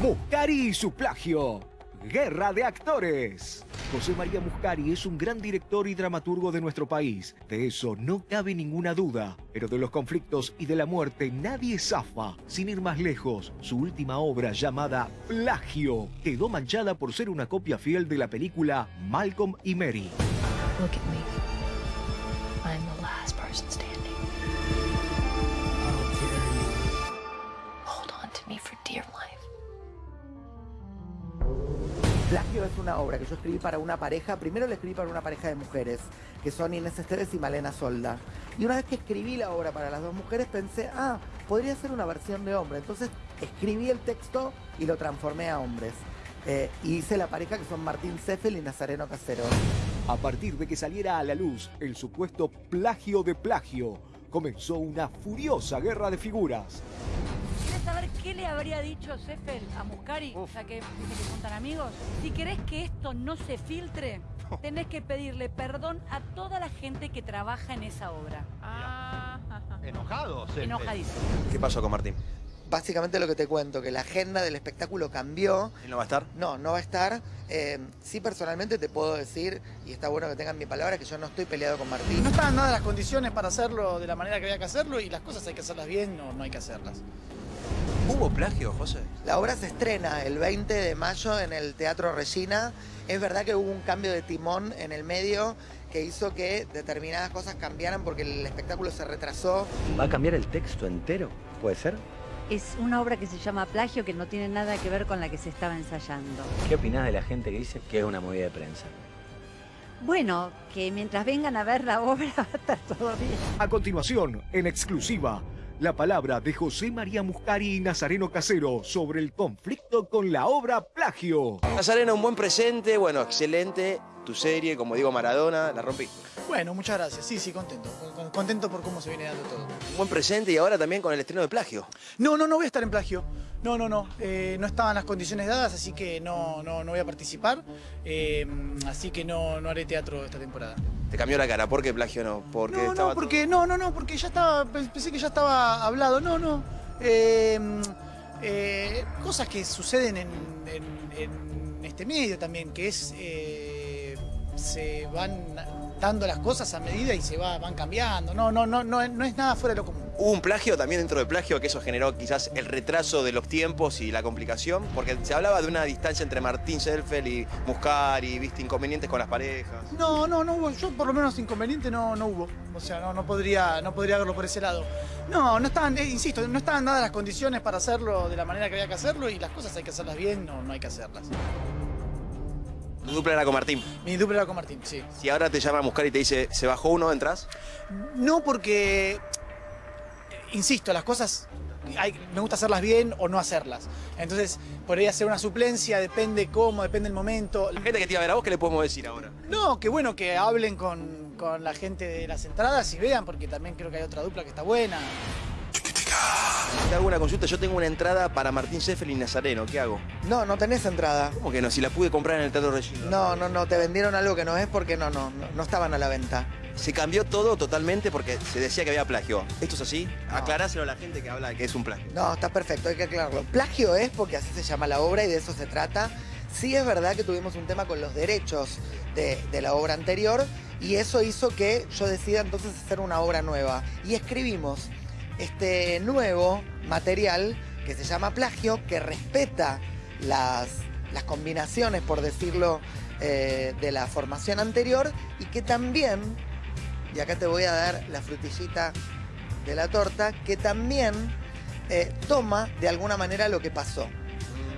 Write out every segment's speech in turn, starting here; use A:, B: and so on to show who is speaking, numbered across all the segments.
A: Muscari y su plagio. Guerra de actores. José María Muscari es un gran director y dramaturgo de nuestro país. De eso no cabe ninguna duda. Pero de los conflictos y de la muerte nadie zafa. Sin ir más lejos, su última obra llamada Plagio quedó manchada por ser una copia fiel de la película Malcolm y Mary.
B: Look at me. I'm the last person standing.
C: Plagio es una obra que yo escribí para una pareja. Primero la escribí para una pareja de mujeres, que son Inés Esteves y Malena Solda. Y una vez que escribí la obra para las dos mujeres, pensé, ah, podría ser una versión de hombre. Entonces escribí el texto y lo transformé a hombres. Eh, y hice la pareja que son Martín Seffel y Nazareno Casero.
A: A partir de que saliera a la luz el supuesto plagio de plagio, comenzó una furiosa guerra de figuras.
D: ¿Quieres saber qué le habría dicho Seffel a Muscari, ya que dice que son tan amigos? Si querés que esto no se filtre, tenés que pedirle perdón a toda la gente que trabaja en esa obra.
E: Enojado, Seffel.
D: Enojadísimo.
F: ¿Qué pasó con Martín?
C: Básicamente lo que te cuento, que la agenda del espectáculo cambió.
F: ¿Él no va a estar?
C: No, no va a estar. Eh, sí, personalmente te puedo decir, y está bueno que tengan mi palabra, que yo no estoy peleado con Martín.
G: No estaban dadas las condiciones para hacerlo de la manera que había que hacerlo y las cosas hay que hacerlas bien o no hay que hacerlas.
F: ¿Hubo plagio, José?
C: La obra se estrena el 20 de mayo en el Teatro Regina. Es verdad que hubo un cambio de timón en el medio que hizo que determinadas cosas cambiaran porque el espectáculo se retrasó.
H: ¿Va a cambiar el texto entero? ¿Puede ser?
I: Es una obra que se llama Plagio que no tiene nada que ver con la que se estaba ensayando.
H: ¿Qué opinás de la gente que dice que es una movida de prensa?
I: Bueno, que mientras vengan a ver la obra va a estar todo bien.
A: A continuación, en exclusiva, la palabra de José María Muscari y Nazareno Casero sobre el conflicto con la obra Plagio.
F: Nazareno, un buen presente, bueno, excelente. Tu serie, como digo, Maradona, la rompiste.
G: Bueno, muchas gracias. Sí, sí, contento. Con- Contento por cómo se viene dando todo.
F: Un buen presente y ahora también con el estreno de plagio.
G: No, no, no voy a estar en plagio. No, no, no. Eh, no estaban las condiciones dadas, así que no, no, no voy a participar. Eh, así que no, no haré teatro esta temporada.
F: Te cambió la cara, ¿por qué plagio no? Porque
G: No,
F: estaba
G: no, porque no, no, no, porque ya estaba, pensé que ya estaba hablado. No, no. Eh, eh, cosas que suceden en, en- en este medio también, que es eh, se van dando las cosas a medida y se va, van cambiando. No, no, no, no, no es nada fuera de lo común.
F: Hubo un plagio también dentro de plagio que eso generó quizás el retraso de los tiempos y la complicación, porque se hablaba de una distancia entre Martín Selfel y Muscari, viste, inconvenientes con las parejas.
G: No, no, no hubo. Yo por lo menos inconveniente no, no hubo. O sea, no, no podría, no podría verlo por ese lado. No, no estaban, eh, insisto, no estaban dadas las condiciones para hacerlo de la manera que había que hacerlo y las cosas hay que hacerlas bien, no, no hay que hacerlas.
F: Tu dupla era con Martín.
G: Mi dupla era con Martín, sí.
F: Si ahora te llama Muscari y te dice, se bajó uno, ¿entras?
G: No porque, insisto, las cosas hay- me gusta hacerlas bien o no hacerlas. Entonces, podría ser una suplencia, depende cómo, depende el momento.
F: La gente que te iba a ver a vos, ¿qué le podemos decir ahora?
G: No, que bueno que hablen con, con la gente de las entradas y vean, porque también creo que hay otra dupla que está buena.
F: Te hago una consulta, yo tengo una entrada para Martín Seffel y Nazareno, ¿qué hago?
C: No, no tenés entrada.
F: ¿Cómo que no? Si la pude comprar en el Teatro Regina.
C: No, no, no, te vendieron algo que no es porque no, no, no, no estaban a la venta.
F: Se cambió todo totalmente porque se decía que había plagio. ¿Esto es así? Aclaráselo a la gente que habla de que es un plagio.
C: No, está perfecto, hay que aclararlo. Plagio es porque así se llama la obra y de eso se trata. Sí es verdad que tuvimos un tema con los derechos de, de la obra anterior y eso hizo que yo decida entonces hacer una obra nueva. Y escribimos este nuevo material que se llama Plagio, que respeta las, las combinaciones, por decirlo, eh, de la formación anterior y que también, y acá te voy a dar la frutillita de la torta, que también eh, toma de alguna manera lo que pasó.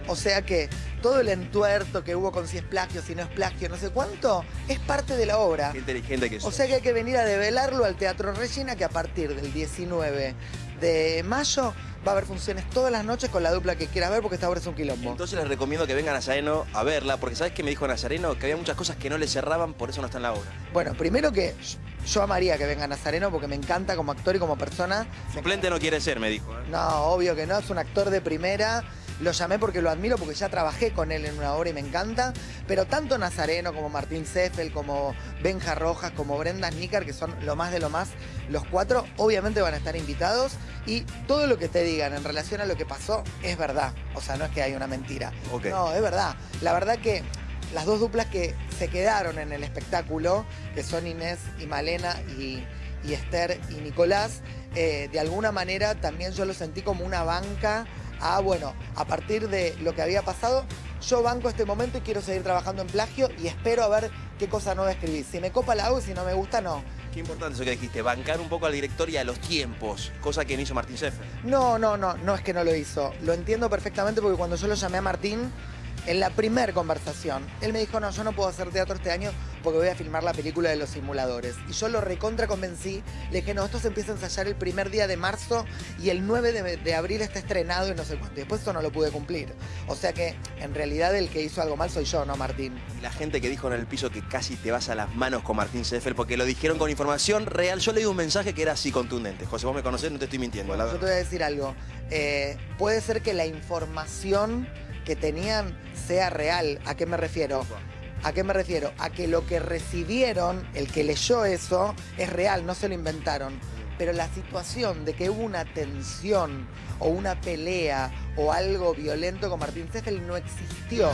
C: O sea que todo el entuerto que hubo con si es plagio, si no es plagio, no sé cuánto, es parte de la obra.
F: Qué inteligente que
C: O
F: sos.
C: sea que hay que venir a develarlo al Teatro Regina, que a partir del 19 de mayo va a haber funciones todas las noches con la dupla que quieras ver, porque esta obra es un quilombo.
F: Entonces les recomiendo que vengan a Nazareno a verla, porque ¿sabes qué me dijo Nazareno? Que había muchas cosas que no le cerraban, por eso no está en la obra.
C: Bueno, primero que yo amaría que venga Nazareno porque me encanta como actor y como persona.
F: Suplente no quiere ser, me dijo. ¿eh?
C: No, obvio que no, es un actor de primera. lo llamé porque lo admiro, porque ya trabajé con él en una obra y me encanta. Pero tanto Nazareno como Martín Seffel, como Benja Rojas, como Brenda Nícar, que son lo más de lo más, los cuatro obviamente van a estar invitados. Y todo lo que te digan en relación a lo que pasó es verdad. O sea, no es que hay una mentira. No, es verdad. La verdad que las dos duplas que se quedaron en el espectáculo, que son Inés y Malena y, y Esther y Nicolás, eh, de alguna manera también yo lo sentí como una banca a, bueno, a partir de lo que había pasado, yo banco este momento y quiero seguir trabajando en plagio y espero a ver qué cosa nueva escribir. Si me copa la hago y si no me gusta, no.
F: Qué importante eso que dijiste, bancar un poco al director y a los tiempos, cosa que no hizo Martín Seffel.
C: No, no, no, no es que no lo hizo. Lo entiendo perfectamente porque cuando yo lo llamé a Martín, en la primer conversación, él me dijo, no, yo no puedo hacer teatro este año porque voy a filmar la película de los simuladores. Y yo lo recontra convencí, le dije, no, esto se empieza a ensayar el primer día de marzo y el 9 de, de abril está estrenado y no sé cuánto. Y después eso no lo pude cumplir. O sea que, en realidad, el que hizo algo mal soy yo, no Martín.
F: Y la gente que dijo en el piso que casi te vas a las manos con Martín Seffel porque lo dijeron con información real. Yo leí un mensaje que era así contundente. José, vos me conocés, no te estoy mintiendo. La
C: Yo te voy a decir algo. Eh, puede ser que la información que tenían sea real. ¿A qué me refiero? ¿A qué me refiero? A que lo que recibieron, el que leyó eso, es real, no se lo inventaron. Pero la situación de que hubo una tensión o una pelea o algo violento con Martín Seffel no existió.